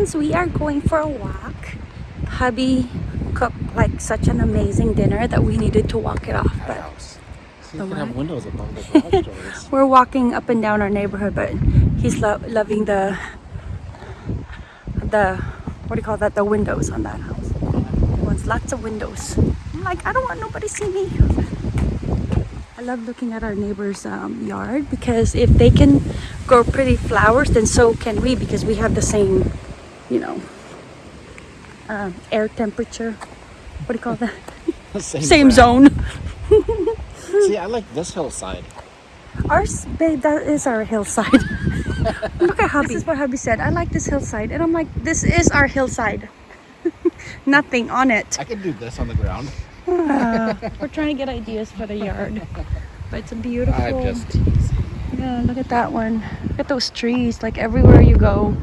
friends, we are going for a walk. Hubby cooked like such an amazing dinner that we needed to walk it off. But you can have windows above the garage doors. we're walking up and down our neighborhood, but he's lo- loving the the what do you call that? The windows on that house. He wants lots of windows. I'm like, I don't want nobody see me. I love looking at our neighbor's um, yard because if they can grow pretty flowers, then so can we because we have the same, you know, um, air temperature. What do you call that? Same, Same zone. See, I like this hillside. Ours, babe, that is our hillside. Look at hubby. This is what hubby said. I like this hillside. And I'm like, this is our hillside. Nothing on it. I can do this on the ground. Uh, we're trying to get ideas for the yard. But it's a beautiful. I'm just teasing. Yeah, look at that one. Look at those trees. Like everywhere you go.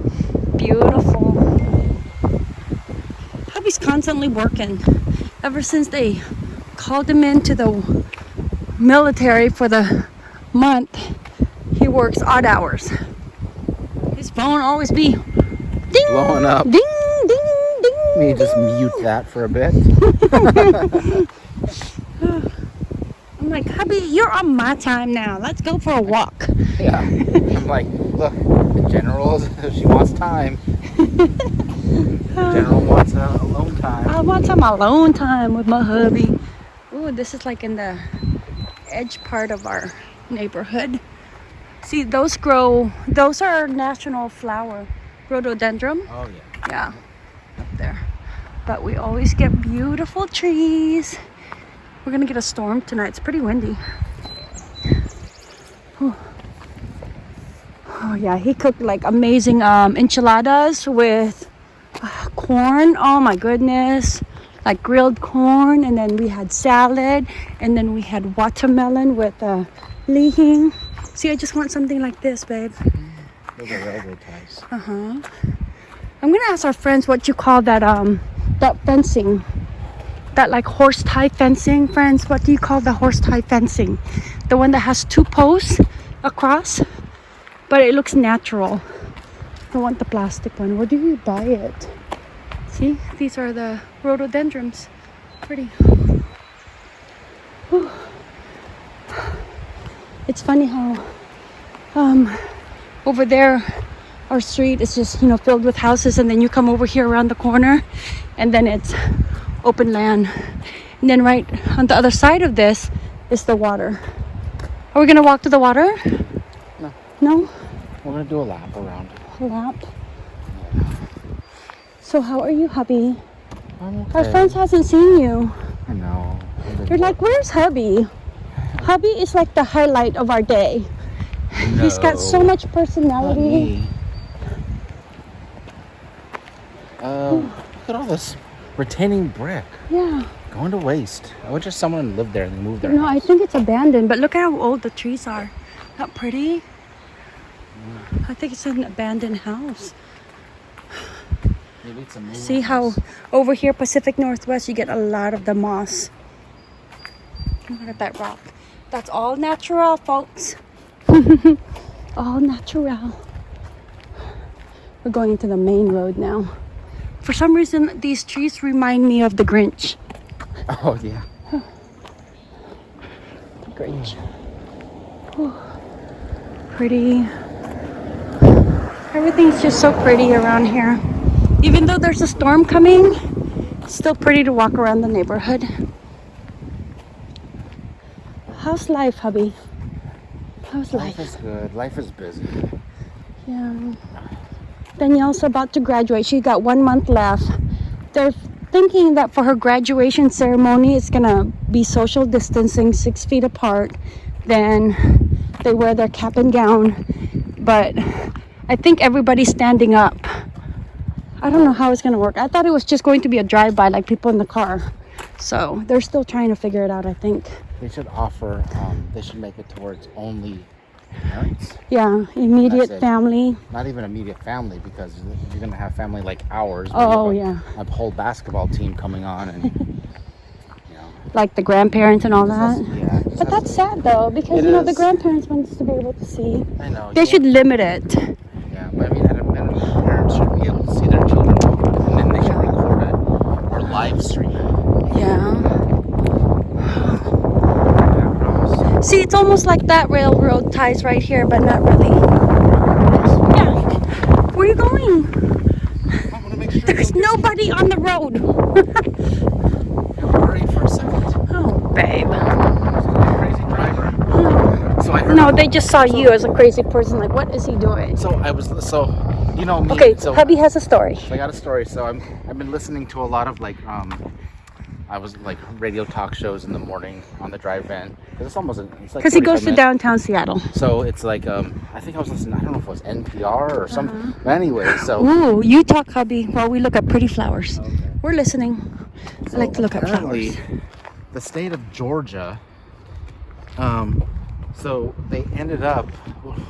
Beautiful. Hubby's constantly working. Ever since they called him into the military for the month, he works odd hours. His phone always be ding, Blowing up. ding, ding, ding. Let me just mute that for a bit. I'm like, hubby, you're on my time now. Let's go for a walk. Yeah. I'm like, look, general, she wants time. General wants uh, alone time. I want some alone time with my hubby. Ooh, this is like in the edge part of our neighborhood. See, those grow, those are national flower, rhododendron. Oh, yeah. Yeah, up there. But we always get beautiful trees. We're gonna get a storm tonight. It's pretty windy. Whew. Oh yeah, he cooked like amazing um, enchiladas with uh, corn. Oh my goodness, like grilled corn, and then we had salad, and then we had watermelon with uh, lihing. See, I just want something like this, babe. Those are railroad ties. Uh huh. I'm gonna ask our friends what you call that um that fencing. That like horse tie fencing, friends. What do you call the horse tie fencing? The one that has two posts across, but it looks natural. I want the plastic one. Where do you buy it? See, these are the rhododendrons. Pretty. Whew. It's funny how um over there our street is just you know filled with houses and then you come over here around the corner and then it's open land and then right on the other side of this is the water are we gonna walk to the water No. no We're going to do a lap around. a lap so how are you hubby I'm our friends hasn't seen you I know. you're like where's hubby hubby is like the highlight of our day he's got so much personality. Um, look at all this retaining brick yeah going to waste. I wish just someone lived there and moved there. No, I think it's abandoned, but look at how old the trees are. Not pretty. I think it's an abandoned house. Maybe it's a moving See how house. over here, Pacific Northwest, you get a lot of the moss. Look at that rock. That's all natural, folks. all natural. We're going into the main road now. For some reason, these trees remind me of the Grinch. Oh yeah. The Grinch. Whew. Pretty. Everything's just so pretty around here. Even though there's a storm coming, it's still pretty to walk around the neighborhood. How's life, hubby? How's Life life? is good. Life is busy. Yeah. Danielle's about to graduate. She got one month left. They're thinking that for her graduation ceremony, it's gonna be social distancing, six feet apart. Then they wear their cap and gown. But I think everybody's standing up. I don't know how it's gonna work. I thought it was just going to be a drive-by, like people in the car. So they're still trying to figure it out. I think. They should offer. Um, they should make it towards only parents, Yeah, immediate family. not even immediate family, because you're gonna have family like ours. Oh yeah, a, a whole basketball team coming on, and you know. like the grandparents and all that. yeah. But that's sad though, because you know the grandparents wants to be able to see. I know. They should limit it. Yeah, I mean, at a minimum, parents should be able to see their children and then they can record it or live stream it. Yeah. see, it's almost like that railroad ties right here, but not really. Yeah. Where are you going? There's nobody on the road. So No, they just saw you as a crazy person. Like, what is he doing? So I was so you know me. Okay, so hubby has a story. So I got a story. So I'm I've been listening to a lot of like um I was like radio talk shows in the morning on the drive in because it's almost it's like Because he goes 45 to minutes. downtown Seattle. So it's like um I think I was listening. I don't know if it was NPR or some. But anyway, so Ooh, you talk, hubby, while we look at pretty flowers. Okay. We're listening. I like to look at flowers. The state of Georgia. Um, so they ended up.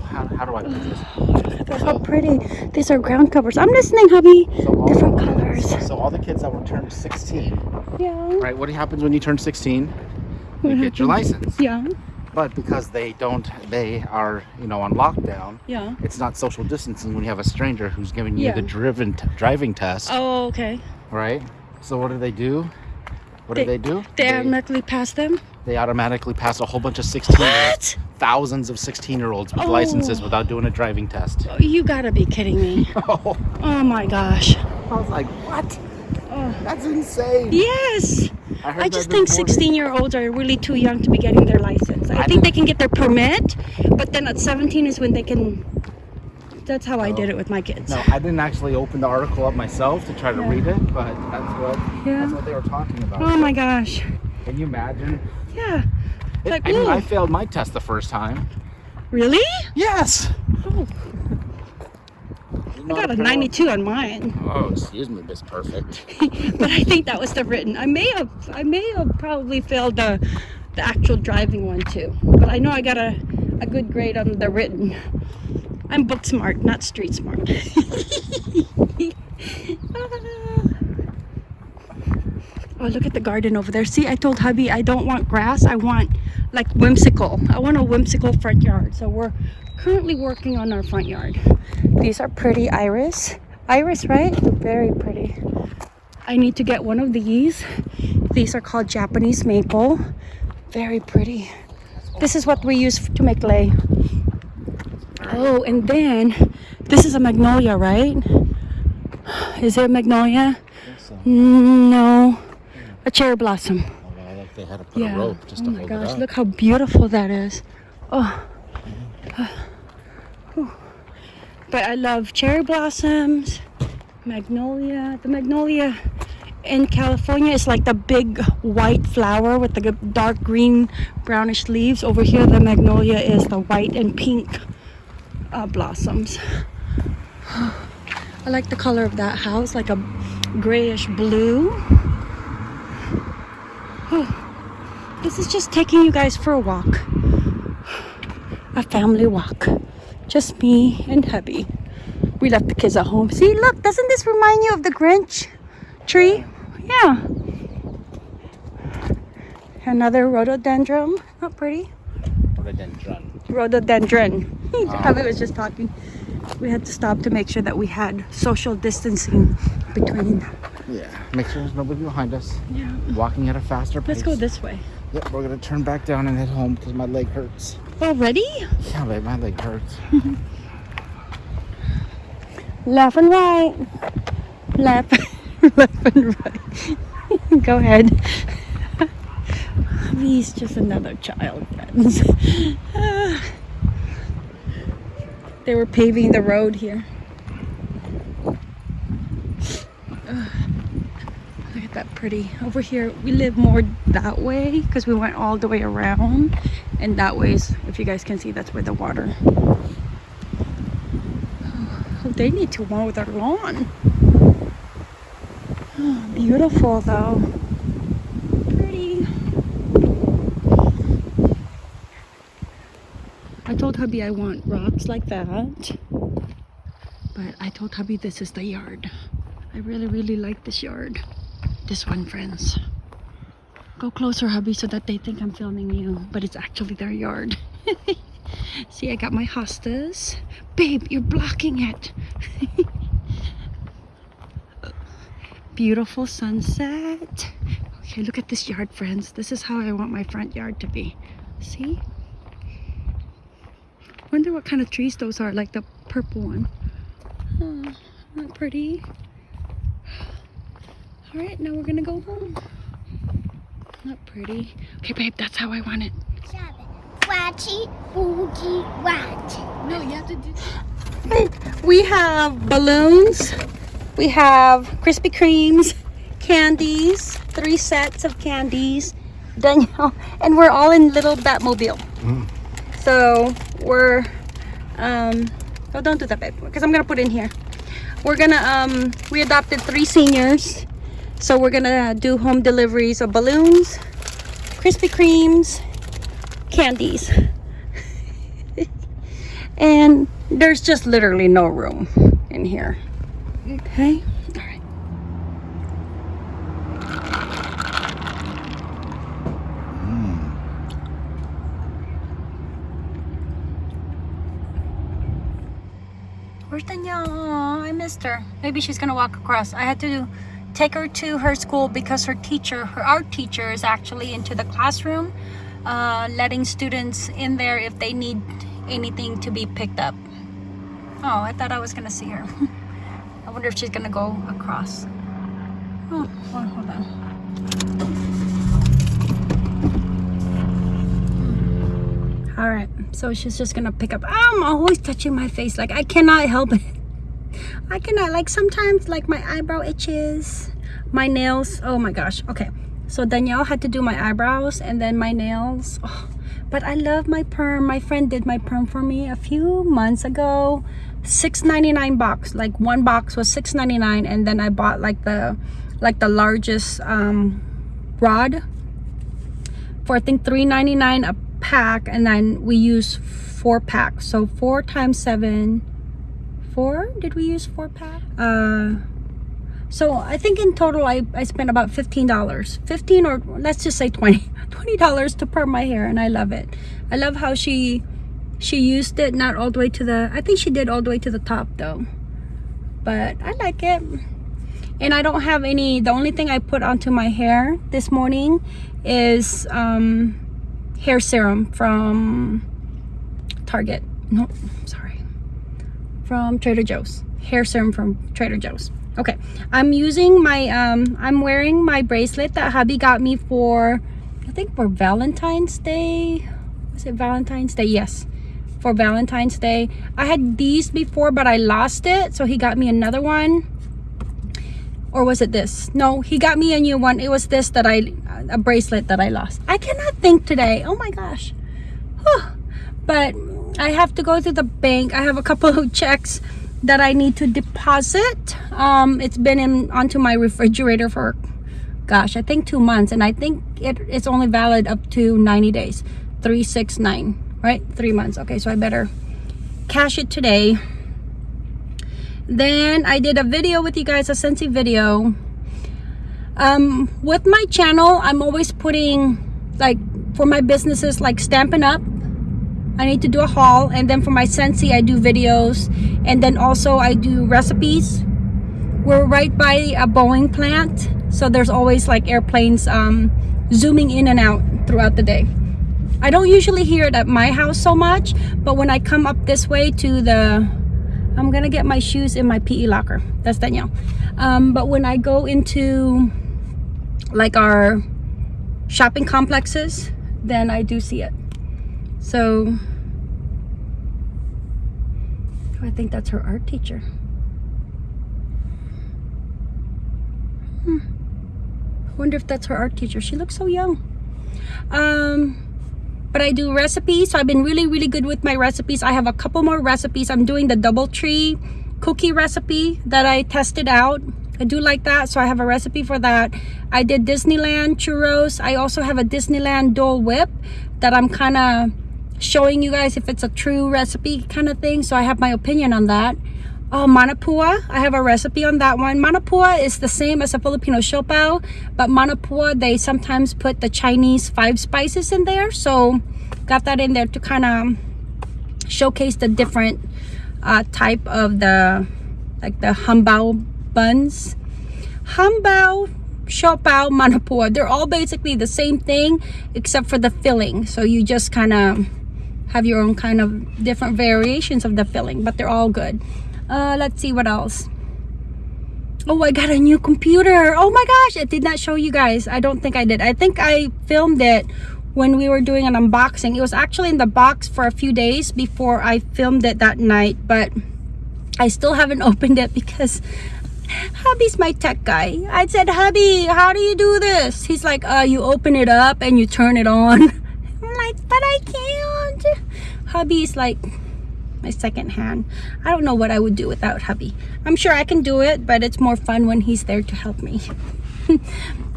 How, how do I put this? Look at how pretty. These are ground covers. I'm listening, hubby. So Different colors. So all the kids that were turned 16, Yeah. right? What happens when you turn 16? You get your license. Yeah. But because they don't, they are, you know, on lockdown. Yeah. It's not social distancing when you have a stranger who's giving you Yeah. the driven t- driving test, Oh, okay. right? So what do they do? What They- do they do? They automatically pass them? they automatically pass a whole bunch of 16 year What? thousands of 16 year olds with Oh. licenses without doing a driving test. Oh, You gotta be kidding me. Oh, Oh my gosh. I was like, what? Oh. That's insane. Yes. heard I just think 16 year olds are really too young to be getting their license. I, I think they can get their permit, but then at 17 is when they can. That's how I did it with my kids. No, I didn't actually open the article up myself to try to Yeah. read it, but that's what Yeah. that's what they were talking about. Oh my gosh. Can you imagine? Yeah. It- Like, I mean, I failed my test the first time. Really? Yes. Oh, I got a 92 on mine. Oh, excuse me, Miss Perfect. but I think that was the written. I may have I may have probably failed the the actual driving one too. But I know I got a, a good grade on the written. I'm book smart, not street smart. oh, look at the garden over there. See, I told hubby I don't want grass. I want like whimsical. I want a whimsical front yard. So we're currently working on our front yard. These are pretty iris. Iris, right? Very pretty. I need to get one of these. These are called Japanese maple. Very pretty. This is what we use to make lei. Oh, and then this is a magnolia, right? Is it a magnolia? Mm, No, a cherry blossom. Oh, like they had to put Yeah. a rope just oh to my hold gosh, it up. look how beautiful that is. Oh. Whew. But I love cherry blossoms, magnolia. The magnolia in California is like the big white flower with the dark green brownish leaves. Over here, the magnolia is the white and pink uh, blossoms. I like the color of that house, like a grayish blue. This is just taking you guys for a walk. A family walk. Just me and hubby. We left the kids at home. See, look, doesn't this remind you of the Grinch tree? Yeah. Another rhododendron. Not pretty. Rhododendron. Rhododendron. Ah. hubby was just talking. We had to stop to make sure that we had social distancing between. Yeah. Make sure there's nobody behind us. Yeah. Walking at a faster pace. Let's go this way. Yep, we're gonna turn back down and head home because my leg hurts. Already? Yeah, babe, my leg hurts. Left and right. Left, left and right. Go ahead. He's just another child, friends. They were paving the road here. Look at that pretty. Over here, we live more that way because we went all the way around. And that way is, if you guys can see, that's where the water Oh, they need to mow their lawn. Oh, beautiful though. Pretty. I told hubby I want rocks like that. But I told hubby this is the yard. I really, really like this yard. This one, friends. Go closer, hubby, so that they think I'm filming you. But it's actually their yard. See, I got my hostas. Babe, you're blocking it. beautiful sunset. Okay, look at this yard, friends. This is how I want my front yard to be. See? Wonder what kind of trees those are, like the purple one. Oh, not pretty. All right, now we're gonna go home. Not pretty. Okay, babe, that's how I want it. Watchy, boogie, watch. No, you have to do. We have balloons. We have Krispy Kremes, candies, three sets of candies. Danielle, and we're all in little Batmobile. Mm. So we're, um, oh, don't do that, babe, because I'm gonna put in here. We're gonna, um, we adopted three seniors, so we're gonna do home deliveries of balloons, Krispy Kremes, candies. and there's just literally no room in here. Okay, all right. Where's Danielle? Aw, I Maybe she's gonna walk across. I had to take her to her school because her teacher, her art teacher, is actually into the classroom, uh, letting students in there if they need anything to be picked up. Oh, I thought I was gonna see her. I wonder if she's gonna go across. Oh, oh, hold on. All right, so she's just gonna pick up. I'm always touching my face. Like I cannot help it. I cannot. Like sometimes, like my eyebrow itches, my nails. Oh my gosh. Okay, so Danielle had to do my eyebrows and then my nails. Oh, but I love my perm. My friend did my perm for me a few months ago. $6.99 box. Like one box was $6.99, and then I bought like the like the largest um, rod for I think $3.99 a pack and then we use four packs so four times seven four? Did we use four pack? Uh so I think in total I, I spent about $15 15 or let's just say 20 $20 to perm my hair and I love it. I love how she she used it not all the way to the I think she did all the way to the top though. But I like it. And I don't have any the only thing I put onto my hair this morning is um hair serum from Target. No sorry from Trader Joe's. Hair serum from Trader Joe's. Okay I'm using my um I'm wearing my bracelet that hubby got me for I think for Valentine's Day. Was it Valentine's Day? Yes for Valentine's Day. I had these before but I lost it so he got me another one. Or was it this? No he got me a new one. It was this that i a bracelet that i lost. I cannot think today. Oh my gosh. But i have to go to the bank. I have a couple of checks that i need to deposit. Um it's been in onto my refrigerator for gosh i think two months and i think it, it's only valid up to 90 days. 369 right? Three months. Okay so i better cash it today. Then i did a video with you guys a Scentsy video. Um with my channel i'm always putting like for my businesses like Stampin' Up i need to do a haul and then for my Scentsy i do videos and then also i do recipes we're right by a boeing plant so there's always like airplanes um zooming in and out throughout the day i don't usually hear it at my house so much but when i come up this way to the I'm gonna get my shoes in my PE locker. That's Danielle. Um, but when I go into like our shopping complexes, then I do see it. So I think that's her art teacher. Hmm. Wonder if that's her art teacher. She looks so young. Um, but I do recipes so I've been really really good with my recipes I have a couple more recipes I'm doing the DoubleTree cookie recipe that I tested out I do like that so I have a recipe for that I did Disneyland churros I also have a Disneyland Dole Whip that I'm kind of showing you guys if it's a true recipe kind of thing so I have my opinion on that Oh, manapua. I have a recipe on that one. Manapua is the same as a Filipino siopao, but manapua, they sometimes put the Chinese five spices in there. So got that in there to kind of showcase the different uh, type of the, like the hambao buns. Hambao, Siopao, Manapua. They're all basically the same thing except for the filling. So you just kind of have your own kind of different variations of the filling, but they're all good. Uh, let's see what else. Oh, I got a new computer. Oh my gosh, I did not show you guys. I don't think I did. I think I filmed it when we were doing an unboxing. It was actually in the box for a few days before I filmed it that night, but I still haven't opened it because hubby's my tech guy. I said, hubby, how do you do this? He's like, uh, you open it up and you turn it on. I'm like, but I can't. Hubby's like my second hand. I don't know what I would do without hubby. I'm sure I can do it, but it's more fun when he's there to help me.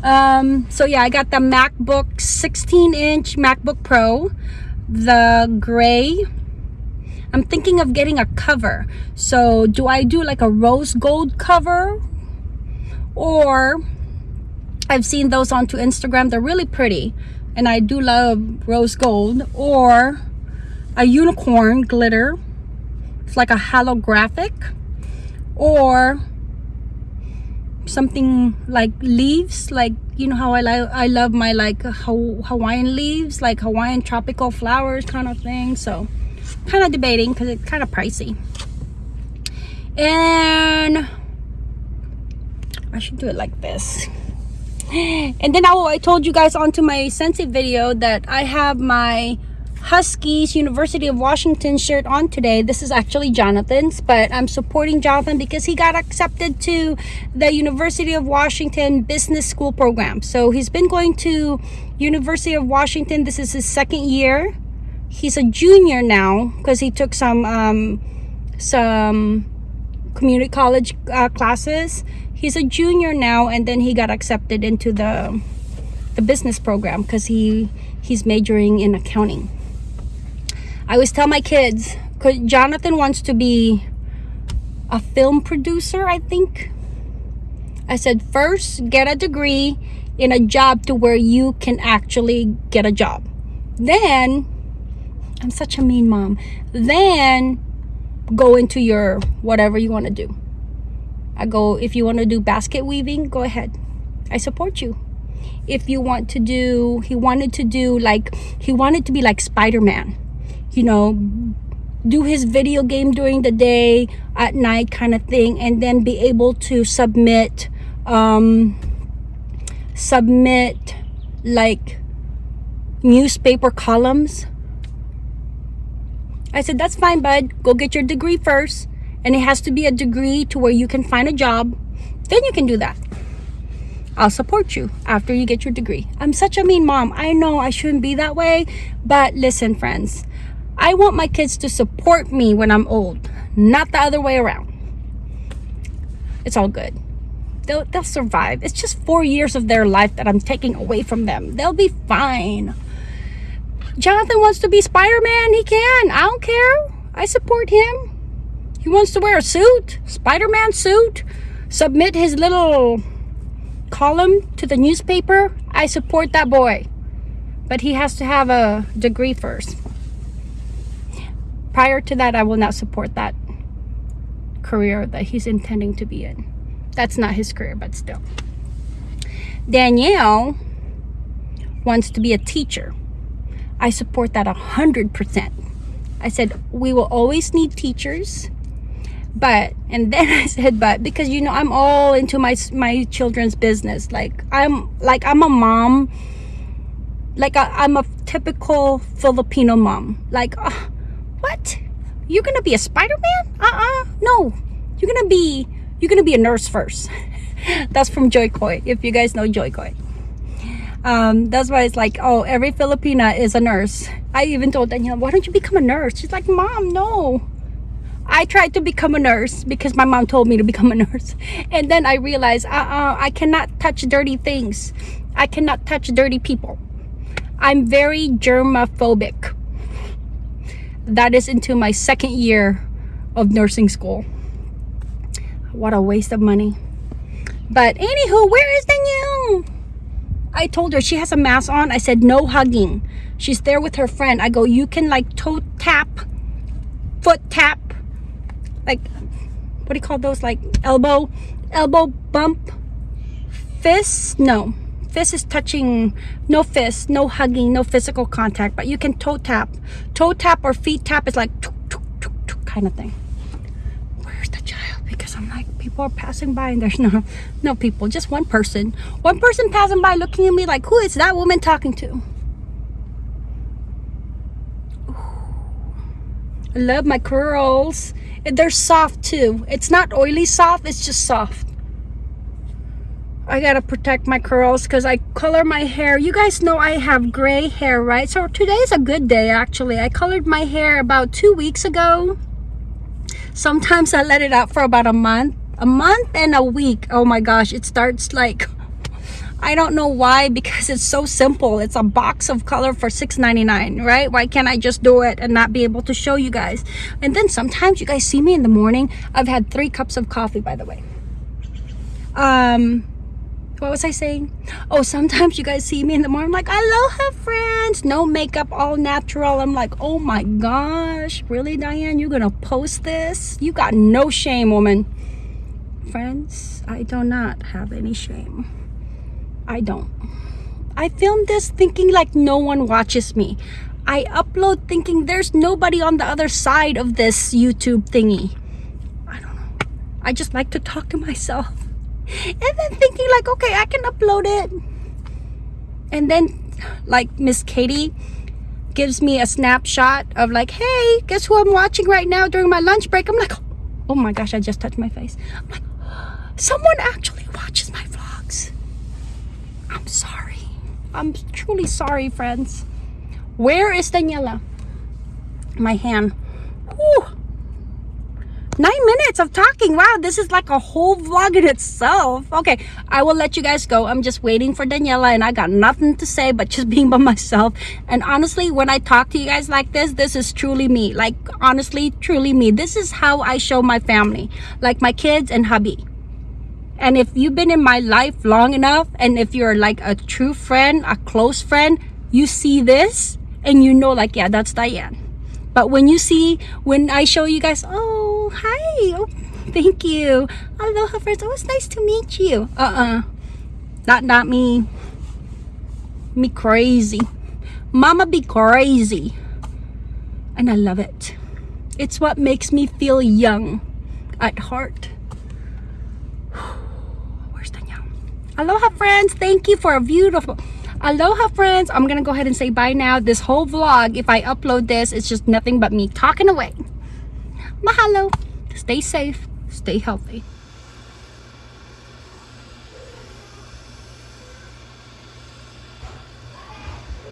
um, so yeah, I got the MacBook 16 inch MacBook Pro, the gray I'm thinking of getting a cover. So do I do like a rose gold cover? Or I've seen those onto Instagram. They're really pretty. And I do love rose gold. Or a unicorn glitter. It's like a holographic. Or something like leaves like you know how I like I love my like Hawaiian leaves like Hawaiian tropical flowers kind of thing so kind of debating because it's kind of pricey and I should do it like this and then I, I told you guys onto my Scentsy video that I have my Huskies University of Washington shirt on today. This is actually Jonathan's, but I'm supporting Jonathan because he got accepted to the University of Washington Business School program. So he's been going to University of Washington. This is his second year he's a junior now because he took some um, some community college uh, classes he's a junior now and then he got accepted into the the business program because he he's majoring in accounting i always tell my kids jonathan wants to be a film producer i think i said first get a degree in a job to where you can actually get a job then I'm such a mean mom. Then go into your whatever you want to do. I go, if you want to do basket weaving, go ahead. I support you. If you want to do, he wanted to do like, he wanted to be like Spider-Man, you know, do his video game during the day, at night kind of thing, and then be able to submit, um, submit like newspaper columns I said, that's fine, bud. Go get your degree first. And it has to be a degree to where you can find a job. Then you can do that. I'll support you after you get your degree. I'm such a mean mom. I know I shouldn't be that way. But listen, friends. I want my kids to support me when I'm old. Not the other way around. It's all good. They'll, they'll survive. It's just four years of their life that I'm taking away from them. They'll be fine. Jonathan wants to be Spider-Man, he can. I don't care. I support him. He wants to wear a suit, Spider-Man suit, submit his little column to the newspaper. I support that boy. But he has to have a degree first. Prior to that, I will not support that career that he's intending to be in. That's not his career, but still. Danielle wants to be a teacher. I support that a hundred percent. I said we will always need teachers, but and then I said but because you know I'm all into my my children's business. Like I'm like I'm a mom. Like I, am a typical Filipino mom. Like uh? You're gonna be a Spider-Man? Uh-uh. No. You're gonna be you're gonna be a nurse first. That's from Jo Koy. If you guys know Jo Koy um, that's why it's like oh every filipina is a nurse i even told danielle why don't you become a nurse she's like mom no i tried to become a nurse because my mom told me to become a nurse and then i realized uh-uh i cannot touch dirty things i cannot touch dirty people i'm very germophobic that is into my second year of nursing school what a waste of money but anywho where is danielle I told her she has a mask on. I said, no hugging. She's there with her friend. I go, you can like toe tap, foot tap, like, what do you call those? Like elbow, elbow bump. Fists, no. Fist is touching, no fist, no hugging, no physical contact, but you can toe tap. Toe tap or feet tap is like tuk, tuk, tuk, tuk kind of thing. Where's the child? Because I'm like, people are passing by and there's no, no people, just one person. One person passing by looking at me like, who is that woman talking to? I love my curls. They're soft too. It's not oily soft, it's just soft. I gotta protect my curls because I color my hair. You guys know I have gray hair, right? So today's a good day actually. I colored my hair about two weeks ago. Sometimes I let it out for about a month. A month and a week. Oh my gosh, it starts like I don't know why because it's so simple. It's a box of color for $6.99, right? Why can't I just do it and not be able to show you guys? And then sometimes you guys see me in the morning. I've had three cups of coffee, by the way. Um, what was I saying? Oh, sometimes you guys see me in the morning, I'm like, aloha friends, no makeup, all natural. I'm like, oh my gosh, really, Diane? You're gonna post this? You got no shame, woman. Friends, I do not have any shame. I don't. I filmed this thinking like no one watches me. I upload thinking there's nobody on the other side of this YouTube thingy. I don't know. I just like to talk to myself. And then thinking like, okay, I can upload it. And then like Miss Katie gives me a snapshot of like, hey, guess who I'm watching right now during my lunch break? I'm like, oh my gosh, I just touched my face. I'm like, someone actually watches my vlogs. I'm sorry. I'm truly sorry, friends. Where is Daniela? My hand. Whew. Nine minutes of talking. Wow, this is like a whole vlog in itself. Okay, I will let you guys go. I'm just waiting for Daniela and I got nothing to say but just being by myself. And honestly, when I talk to you guys like this, this is truly me. Like, honestly, truly me. This is how I show my family. Like my kids and hubby. And if you've been in my life long enough, and if you're like a true friend, a close friend, you see this and you know like, yeah, that's Diane. But when you see, when I show you guys, oh, hi, oh, thank you. Aloha friends, oh, it's nice to meet you. Uh-uh, not, not me. Me crazy. Mama be crazy. And I love it. It's what makes me feel young at heart. Where's Danielle? Aloha friends, thank you for a beautiful aloha friends i'm gonna go ahead and say bye now this whole vlog if i upload this it's just nothing but me talking away mahalo. Stay safe. Stay healthy